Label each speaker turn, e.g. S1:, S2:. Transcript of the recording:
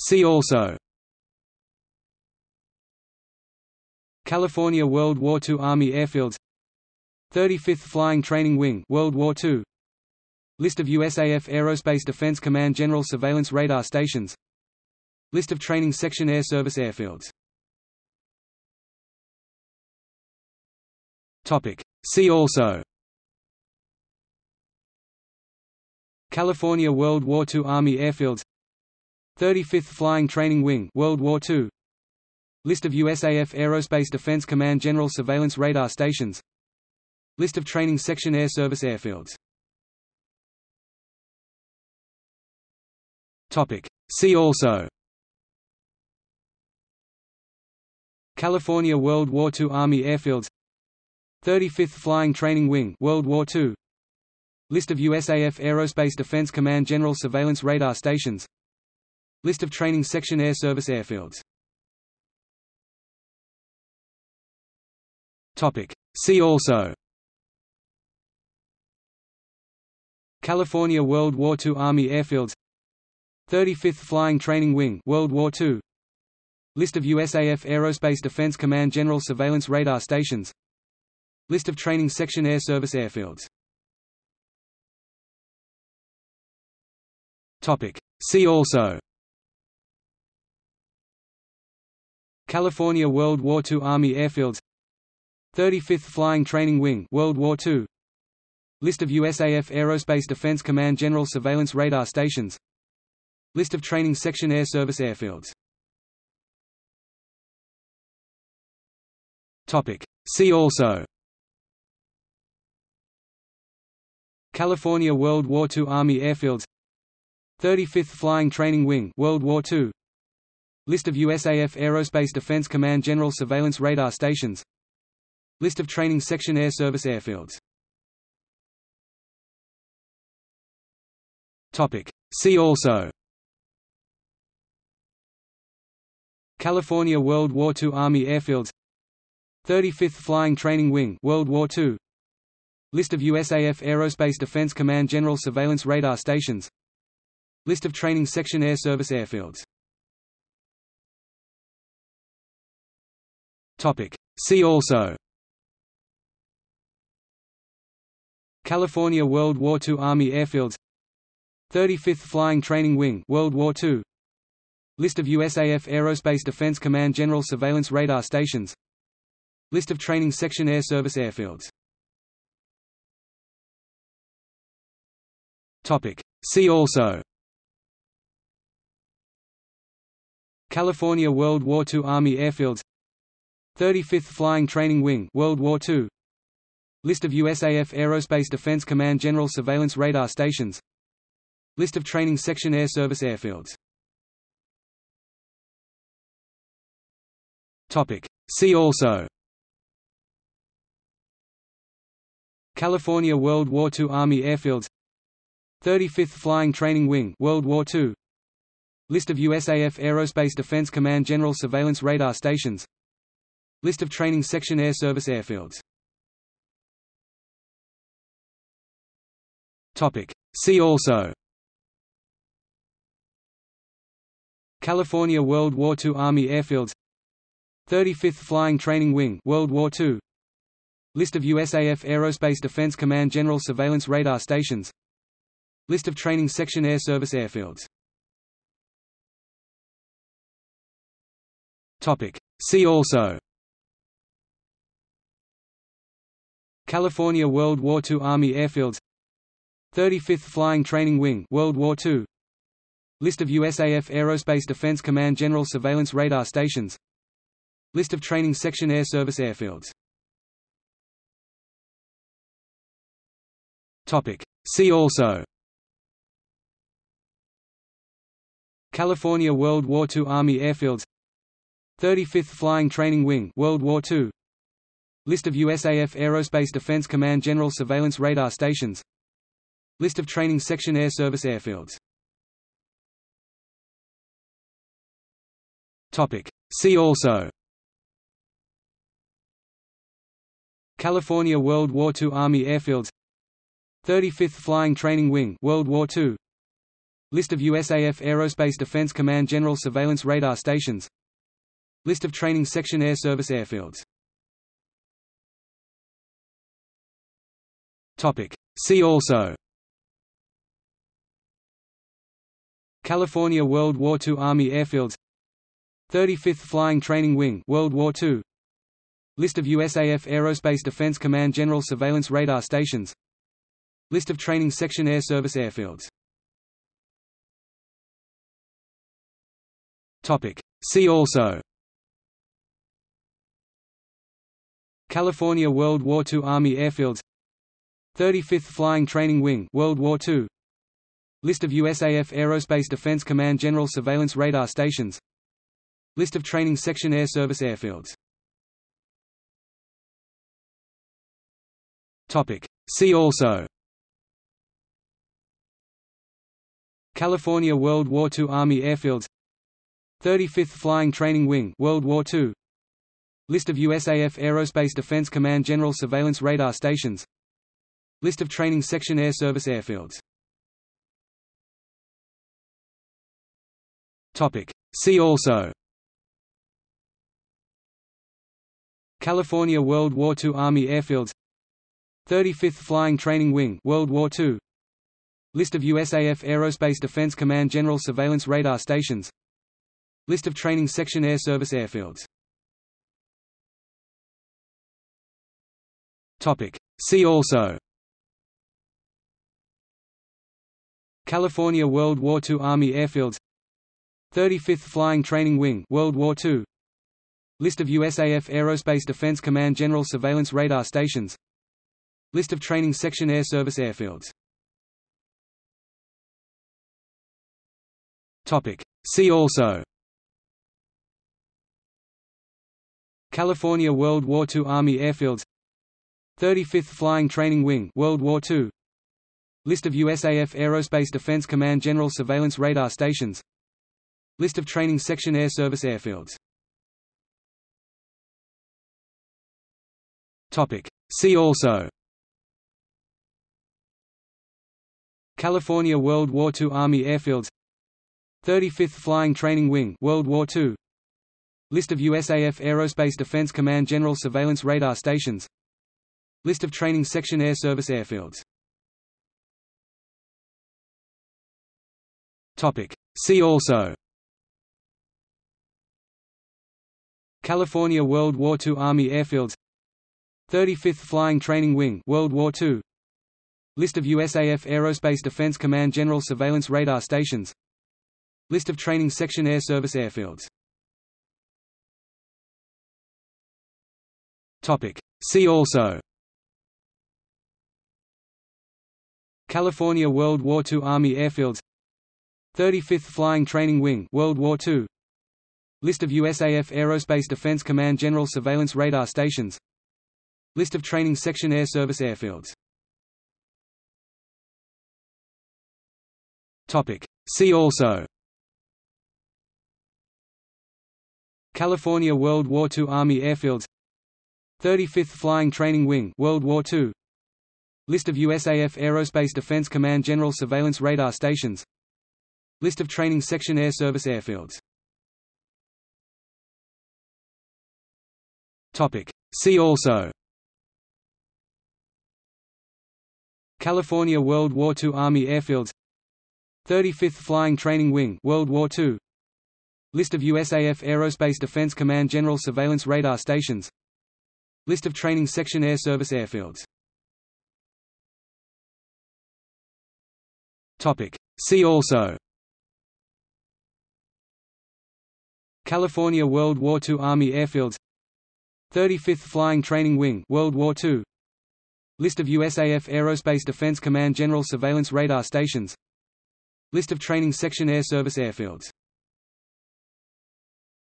S1: See also. California World War II Army Airfields. 35th Flying Training Wing World War II List of USAF Aerospace Defense Command General Surveillance Radar Stations. List of Training Section Air Service airfields. See also. California World War II Army Airfields 35th Flying Training Wing World War II List of USAF Aerospace Defense Command General Surveillance Radar Stations. List of Training Section Air Service airfields. Topic. See also. California World War II Army Airfields. 35th Flying Training Wing World War II List of USAF Aerospace Defense Command General Surveillance Radar Stations List of Training Section Air Service airfields. See also. California World War II Army Airfields. 35th Flying Training Wing World War II List of USAF Aerospace Defense Command General Surveillance Radar Stations. List of Training Section Air Service airfields. See also California World War II Army Airfields. 35th Flying Training Wing World War II List of USAF Aerospace Defense Command General Surveillance Radar Stations. List of Training Section Air Service airfields. Topic. See also. California World War II Army Airfields. 35th Flying Training Wing World War II List of USAF Aerospace Defense Command General Surveillance Radar Stations. List of Training Section Air Service airfields. See also. California World War II Army Airfields. 35th Flying Training Wing World War II List of USAF Aerospace Defense Command General Surveillance Radar Stations. List of Training Section Air Service airfields See also California World War II Army Airfields 35th Flying Training Wing World War II List of USAF Aerospace Defense Command General Surveillance Radar Stations List of Training Section Air Service airfields See also California World War II Army Airfields 35th Flying Training Wing World War II List of USAF Aerospace Defense Command General Surveillance Radar Stations. List of Training Section Air Service airfields. See also. California World War II Army Airfields. 35th Flying Training Wing World War II List of USAF Aerospace Defense Command General Surveillance Radar Stations List of Training Section Air Service airfields. See also. California World War II Army Airfields. 35th Flying Training Wing World War II List of USAF Aerospace Defense Command General Surveillance Radar Stations. List of Training Section Air Service airfields. See also California World War II Army Airfields. 35th Flying Training Wing World War II List of USAF Aerospace Defense Command General Surveillance Radar Stations. List of Training Section Air Service airfields. Topic. See also. California World War II Army Airfields. 35th Flying Training Wing World War II List of USAF Aerospace Defense Command General Surveillance Radar Stations. List of Training Section Air Service airfields. See also. California World War II Army Airfields. 35th Flying Training Wing World War II List of USAF Aerospace Defense Command General Surveillance Radar Stations. List of Training Section Air Service airfields See also California World War II Army Airfields 35th Flying Training Wing World War II List of USAF Aerospace Defense Command General Surveillance Radar Stations List of Training Section Air Service airfields See also California World War II Army Airfields 35th Flying Training Wing World War II List of USAF Aerospace Defense Command General Surveillance Radar Stations. List of Training Section Air Service airfields. See also. California World War II Army Airfields. 35th Flying Training Wing World War II List of USAF Aerospace Defense Command General Surveillance Radar Stations List of Training Section Air Service airfields. See also. California World War II Army Airfields. 35th Flying Training Wing World War II List of USAF Aerospace Defense Command General Surveillance Radar Stations. List of Training Section Air Service airfields. See also California World War II Army Airfields. 35th Flying Training Wing World War II List of USAF Aerospace Defense Command General Surveillance Radar Stations. List of Training Section Air Service airfields. Topic. See also. California World War II Army Airfields. 35th Flying Training Wing World War II List of USAF Aerospace Defense Command General Surveillance Radar Stations. List of Training Section Air Service airfields. See also. California World War II Army Airfields. 35th Flying Training Wing World War II List of USAF Aerospace Defense Command General Surveillance Radar Stations. List of Training Section Air Service airfields See also California World War II Army Airfields 35th Flying Training Wing World War II List of USAF Aerospace Defense Command General Surveillance Radar Stations List of Training Section Air Service airfields Topic. See also California World War II Army Airfields 35th Flying Training Wing World War II List of USAF Aerospace Defense Command General Surveillance Radar Stations. List of Training Section Air Service airfields. Topic. See also. California World War II Army Airfields. 35th Flying Training Wing World War II List of USAF Aerospace Defense Command General Surveillance Radar Stations List of Training Section Air Service airfields. See also. California World War II Army Airfields. 35th Flying Training Wing World War II List of USAF Aerospace Defense Command General Surveillance Radar Stations. List of Training Section Air Service airfields. See also California World War II Army Airfields. 35th Flying Training Wing World War II List of USAF Aerospace Defense Command General Surveillance Radar Stations. List of Training Section Air Service airfields